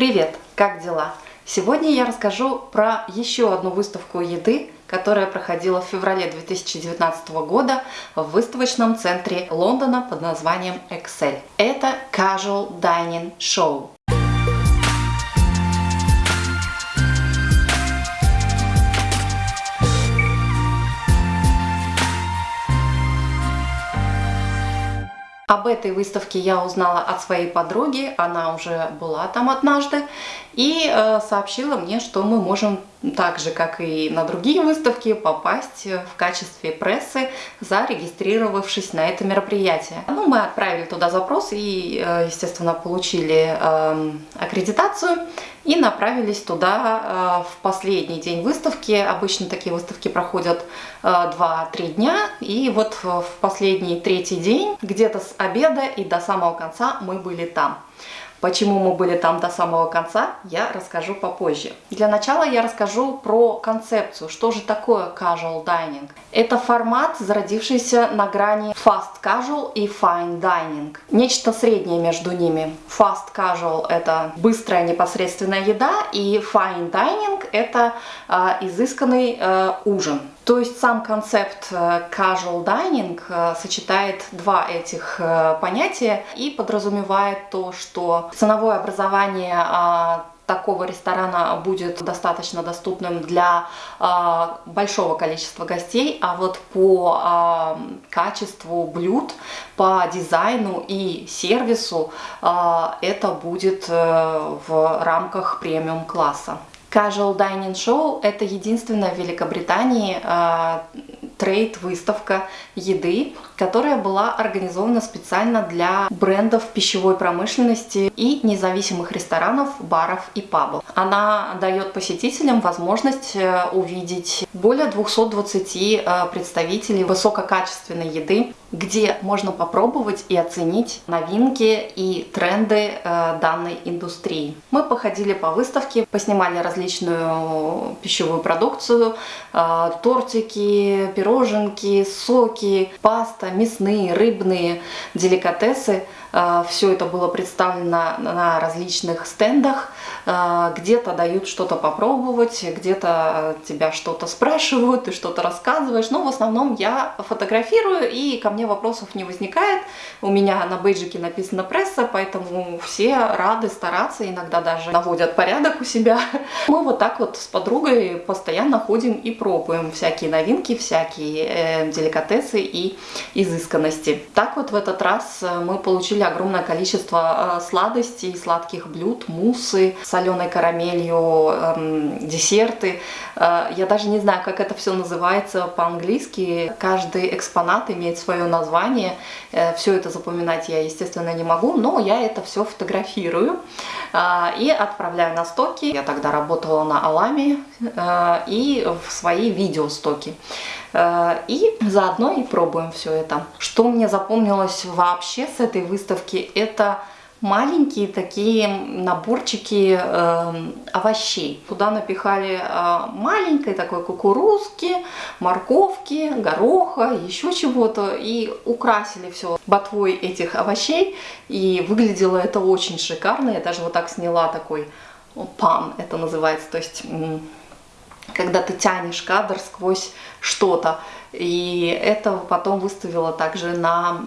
Привет! Как дела? Сегодня я расскажу про еще одну выставку еды, которая проходила в феврале 2019 года в выставочном центре Лондона под названием Excel. Это Casual Dining Show. Об этой выставке я узнала от своей подруги, она уже была там однажды, и э, сообщила мне, что мы можем так же, как и на другие выставки, попасть в качестве прессы, зарегистрировавшись на это мероприятие. Ну, мы отправили туда запрос и, э, естественно, получили э, аккредитацию и направились туда э, в последний день выставки. Обычно такие выставки проходят 2-3 дня, и вот в последний третий день, где-то с обеда и до самого конца мы были там. Почему мы были там до самого конца, я расскажу попозже. Для начала я расскажу про концепцию, что же такое casual dining. Это формат, зародившийся на грани fast casual и fine dining. Нечто среднее между ними. Fast casual это быстрая непосредственная еда, и fine dining это э, изысканный э, ужин. То есть сам концепт э, casual dining сочетает два этих понятия и подразумевает то, что ценовое образование а, такого ресторана будет достаточно доступным для э, большого количества гостей, а вот по э, качеству блюд, по дизайну и сервису э, это будет э, в рамках премиум класса. Casual Dining Show – это единственная в Великобритании э, трейд-выставка еды, которая была организована специально для брендов пищевой промышленности и независимых ресторанов, баров и пабов. Она дает посетителям возможность э, увидеть более 220 э, представителей высококачественной еды, где можно попробовать и оценить новинки и тренды э, данной индустрии. Мы походили по выставке, поснимали различную пищевую продукцию, тортики, пироженки, соки, паста, мясные, рыбные деликатесы. Э, Все это было представлено на различных стендах. Э, где-то дают что-то попробовать, где-то тебя что-то спрашивают, ты что-то рассказываешь. Но в основном я фотографирую, и ко мне вопросов не возникает. У меня на бейджике написано пресса, поэтому все рады стараться, иногда даже наводят порядок у себя. Мы вот так вот с подругой постоянно ходим и пробуем всякие новинки, всякие э, деликатесы и изысканности. Так вот в этот раз э, мы получили огромное количество э, сладостей, сладких блюд, муссы, соленой карамелью, эм, десерты. Э, я даже не знаю, как это все называется по-английски. Каждый экспонат имеет свое название. Все это запоминать я, естественно, не могу, но я это все фотографирую и отправляю на стоки. Я тогда работала на Аламе и в свои видеостоки. И заодно и пробуем все это. Что мне запомнилось вообще с этой выставки, это маленькие такие наборчики э, овощей. Туда напихали э, маленькой такой кукурузки, морковки, гороха, еще чего-то и украсили все ботвой этих овощей. И выглядело это очень шикарно. Я даже вот так сняла такой пан, это называется, то есть когда ты тянешь кадр сквозь что-то. И это потом выставила также на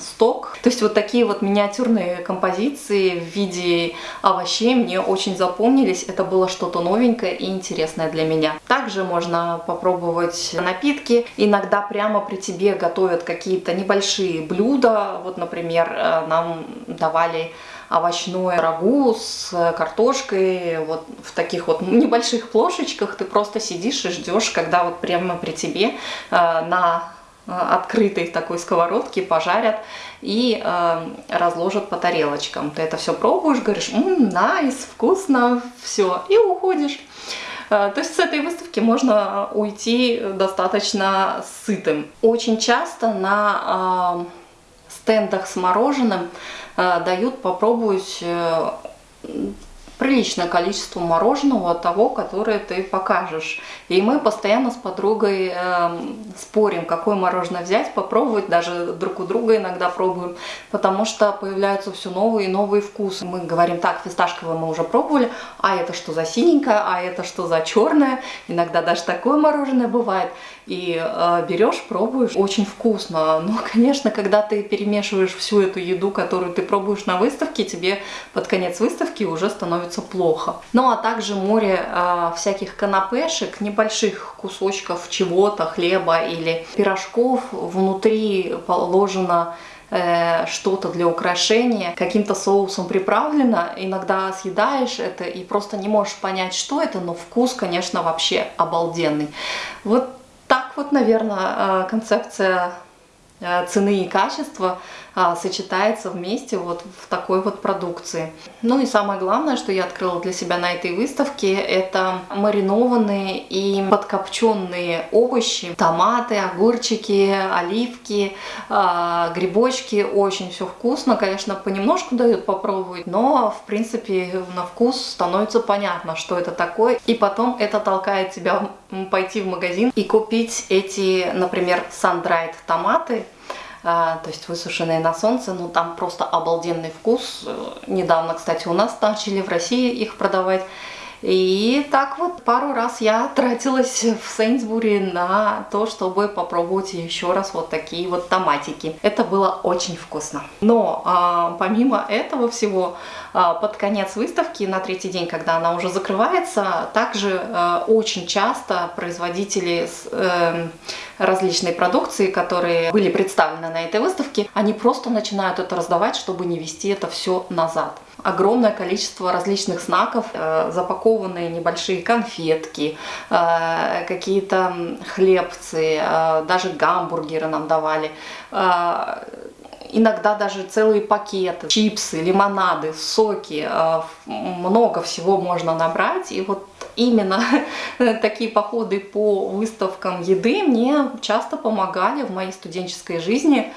сток. То есть вот такие вот миниатюрные композиции в виде овощей мне очень запомнились. Это было что-то новенькое и интересное для меня. Также можно попробовать напитки. Иногда прямо при тебе готовят какие-то небольшие блюда. Вот, например, э, нам давали овощное рагу с картошкой, вот в таких вот небольших плошечках ты просто сидишь и ждешь, когда вот прямо при тебе э, на э, открытой такой сковородке пожарят и э, разложат по тарелочкам. Ты это все пробуешь, говоришь, ммм, найс, вкусно, все, и уходишь. Э, то есть с этой выставки можно уйти достаточно сытым. Очень часто на э, стендах с мороженым дают попробовать э, приличное количество мороженого того, которое ты покажешь. И мы постоянно с подругой э, спорим, какое мороженое взять, попробовать, даже друг у друга иногда пробуем, потому что появляются все новые и новые вкусы. Мы говорим, так, фисташковое мы уже пробовали, а это что за синенькое, а это что за черное, иногда даже такое мороженое бывает. И э, берешь, пробуешь, очень вкусно. Но, конечно, когда ты перемешиваешь всю эту еду, которую ты пробуешь на выставке, тебе под конец выставки уже становится плохо. Ну а также море э, всяких канапешек, небольших кусочков чего-то, хлеба или пирожков. Внутри положено э, что-то для украшения, каким-то соусом приправлено, иногда съедаешь это и просто не можешь понять, что это, но вкус, конечно, вообще обалденный. Вот так вот, наверное, э, концепция цены и качества а, сочетается вместе вот в такой вот продукции. Ну и самое главное, что я открыла для себя на этой выставке, это маринованные и подкопченные овощи, томаты, огурчики, оливки, а, грибочки. Очень все вкусно, конечно, понемножку дают попробовать, но в принципе на вкус становится понятно, что это такое. И потом это толкает тебя пойти в магазин и купить эти, например, sun-dried томаты, то есть высушенные на солнце, ну там просто обалденный вкус. Недавно, кстати, у нас начали в России их продавать. И так вот пару раз я тратилась в Сейнсбури на то, чтобы попробовать еще раз вот такие вот томатики. Это было очень вкусно. Но а, помимо этого всего, а, под конец выставки, на третий день, когда она уже закрывается, также а, очень часто производители с, э, различной продукции, которые были представлены на этой выставке, они просто начинают это раздавать, чтобы не вести это все назад огромное количество различных снаков, э, запакованные небольшие конфетки, э, какие-то хлебцы, э, даже гамбургеры нам давали иногда даже целые пакеты, чипсы, лимонады, соки, много всего можно набрать. И вот именно такие походы по выставкам еды мне часто помогали в моей студенческой жизни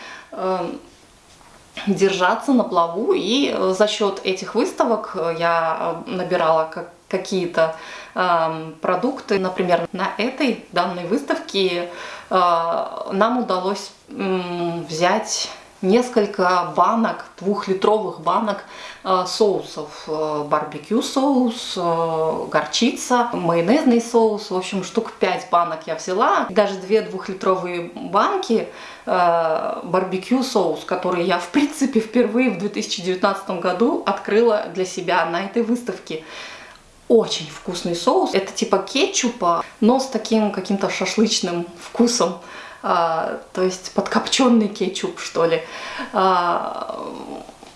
держаться на плаву. И э, за счет этих выставок э, я э, набирала какие-то э, продукты. Например, на этой данной выставке нам удалось взять несколько банок, двухлитровых банок э, соусов. Э, барбекю соус, э, горчица, майонезный соус. В общем, штук 5 банок я взяла. Даже две двухлитровые банки барбекю соус, который я, в принципе, впервые в 2019 году открыла для себя на этой выставке. Очень вкусный соус. Это типа кетчупа, но с таким каким-то шашлычным вкусом а, то есть подкопченный кетчуп, что ли. А,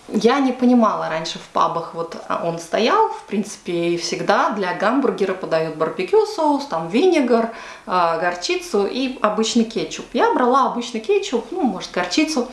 я не понимала раньше в пабах, вот он стоял, в принципе, и всегда для гамбургера подают барбекю соус, там винегар, а, горчицу и обычный кетчуп. Я брала обычный кетчуп, ну, может, горчицу,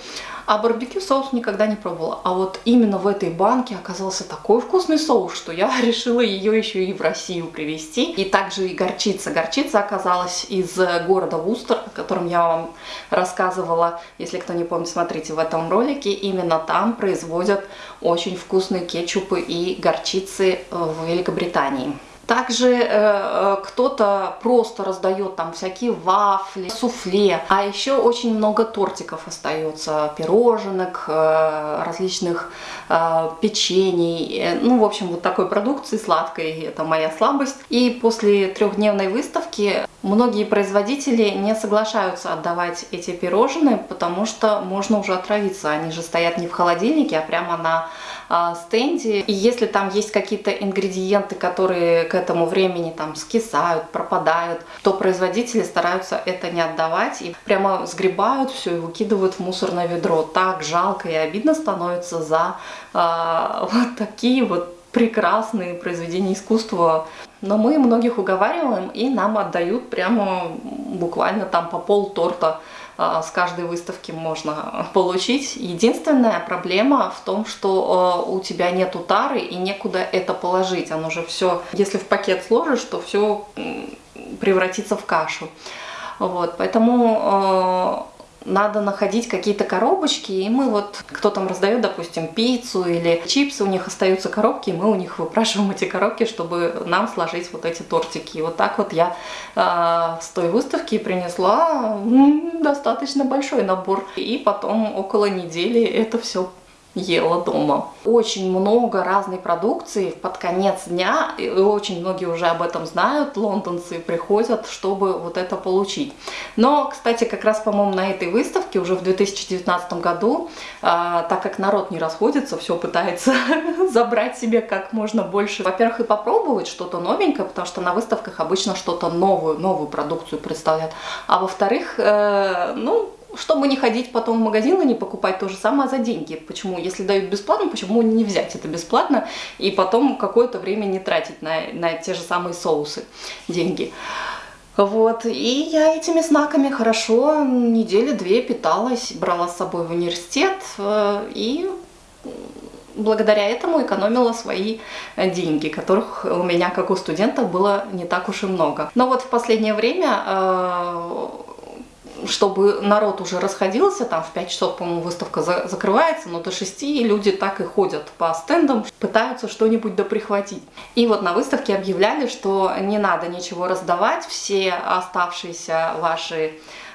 а барбекю соус никогда не пробовала. А вот именно в этой банке оказался такой вкусный соус, что я решила ее еще и в Россию привезти. И также и горчица. Горчица оказалась из города Вустер, о котором я вам рассказывала. Если кто не помнит, смотрите в этом ролике. Именно там производят очень вкусные кетчупы и горчицы в Великобритании. Также э, э, кто-то просто раздает там всякие вафли, суфле, а еще очень много тортиков остается, пироженок, э, различных э, печений, э, ну, в общем, вот такой продукции сладкой, это моя слабость. И после трехдневной выставки многие производители не соглашаются отдавать эти пирожные, потому что можно уже отравиться, они же стоят не в холодильнике, а прямо на стенде. И если там есть какие-то ингредиенты, которые к этому времени там скисают, пропадают, то производители стараются это не отдавать и прямо сгребают все и выкидывают в мусорное ведро. Так жалко и обидно становится за э, вот такие вот прекрасные произведения искусства. Но мы многих уговариваем и нам отдают прямо буквально там по пол торта а, с каждой выставки можно получить. Единственная проблема в том, что а, у тебя нету тары и некуда это положить. Оно же все, если в пакет сложишь, то все превратится в кашу. Вот, поэтому надо находить какие-то коробочки, и мы вот, кто там раздает, допустим, пиццу или чипсы, у них остаются коробки, и мы у них выпрашиваем эти коробки, чтобы нам сложить вот эти тортики. И вот так вот я э, с той выставки принесла достаточно большой набор. И потом около недели это все ела дома. Очень много разной продукции под конец дня, и очень многие уже об этом знают, лондонцы приходят, чтобы вот это получить. Но, кстати, как раз, по-моему, на этой выставке уже в 2019 году, а, так как народ не расходится, все пытается забрать себе как можно больше. Во-первых, и попробовать что-то новенькое, потому что на выставках обычно что-то новую, новую продукцию представляют. А во-вторых, э, ну, чтобы не ходить потом в магазин и не покупать то же самое за деньги. Почему? Если дают бесплатно, почему не взять это бесплатно и потом какое-то время не тратить на, на те же самые соусы деньги. Вот, и я этими знаками хорошо недели две питалась, брала с собой в университет э, и благодаря этому экономила свои деньги, которых у меня, как у студентов, было не так уж и много. Но вот в последнее время э, чтобы народ уже расходился, там в 5 часов, по-моему, выставка за закрывается, но до 6 люди так и ходят по стендам, пытаются что-нибудь доприхватить. И вот на выставке объявляли, что не надо ничего раздавать, все оставшиеся ваши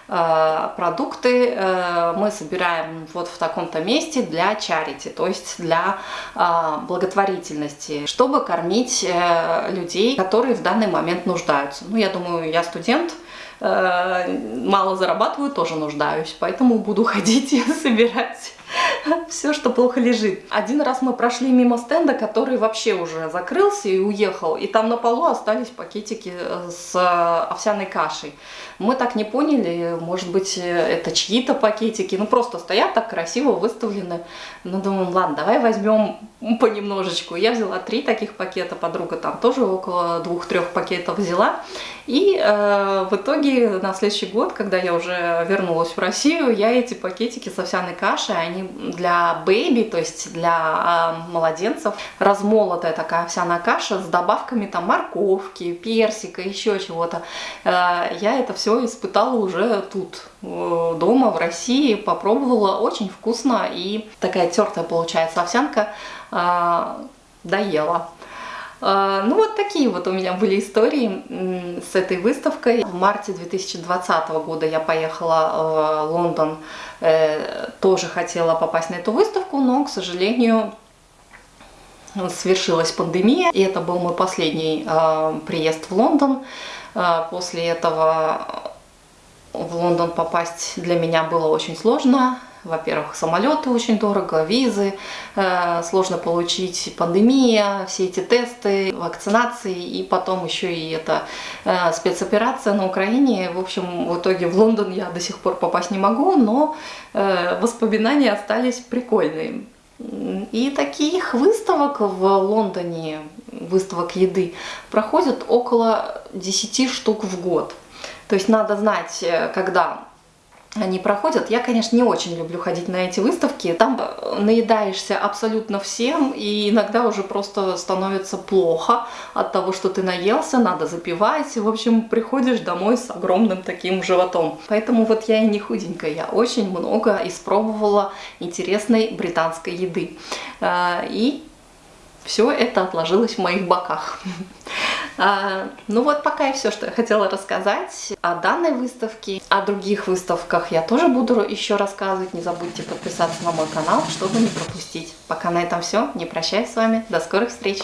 э, продукты э, мы собираем вот в таком-то месте для чарити, то есть для э, благотворительности, чтобы кормить э, людей, которые в данный момент нуждаются. Ну, я думаю, я студент, мало зарабатываю, тоже нуждаюсь, поэтому буду ходить и собирать все, что плохо лежит. Один раз мы прошли мимо стенда, который вообще уже закрылся и уехал, и там на полу остались пакетики э, с овсяной кашей. Мы так не поняли, может быть, это чьи-то пакетики, ну просто стоят так красиво выставлены. Ну, думаем, ладно, давай возьмем понемножечку. Я взяла три таких пакета, подруга там тоже около двух-трех пакетов взяла. И э, в итоге на следующий год, когда я уже вернулась в Россию, я эти пакетики с овсяной кашей, они для бэби, то есть для э, младенцев, размолотая такая овсяная каша с добавками там морковки, персика, еще чего-то. Э, я это все испытала уже тут, э, дома, в России, попробовала, очень вкусно и такая тертая получается овсянка, э, доела. А, ну вот такие вот у меня были истории с этой выставкой. В марте 2020 года я поехала в Лондон, э, тоже хотела попасть на эту выставку, но, к сожалению, свершилась пандемия, и это был мой последний а, приезд в Лондон. После этого в Лондон попасть для меня было очень сложно. Во-первых, самолеты очень дорого, визы, э, сложно получить, пандемия, все эти тесты, вакцинации, и потом еще и эта э, спецоперация на Украине. В общем, в итоге в Лондон я до сих пор попасть не могу, но э, воспоминания остались прикольные. И таких выставок в Лондоне, выставок еды, проходят около 10 штук в год. То есть надо знать, э, когда они проходят. Я, конечно, не очень люблю ходить на эти выставки. Там наедаешься абсолютно всем, и иногда уже просто становится плохо от того, что ты наелся, надо запивать. В общем, приходишь домой с огромным таким животом. Поэтому вот я и не худенькая, я очень много испробовала интересной британской еды. А, и все это отложилось в моих боках. А, ну вот пока и все, что я хотела рассказать о данной выставке. О других выставках я тоже буду еще рассказывать. Не забудьте подписаться на мой канал, чтобы не пропустить. Пока на этом все. Не прощаюсь с вами. До скорых встреч!